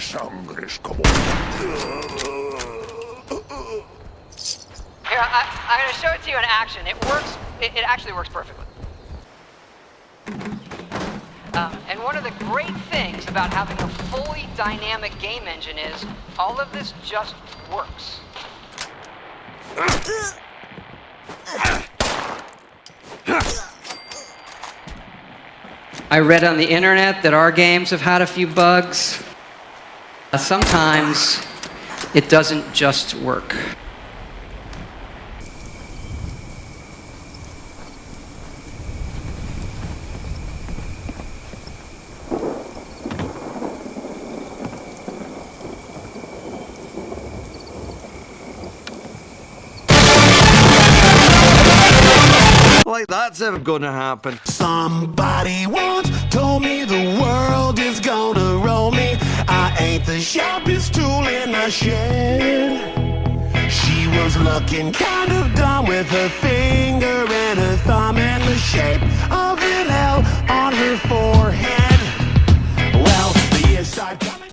sangre es como... Here, I, I'm going to show it to you in action. It works. It, it actually works perfectly. Um, and one of the great things about having a fully dynamic game engine is all of this just works. I read on the internet that our games have had a few bugs. Sometimes it doesn't just work. Like that's ever gonna happen. Somebody once told me the sharpest tool in the shed. She was looking kind of dumb with her finger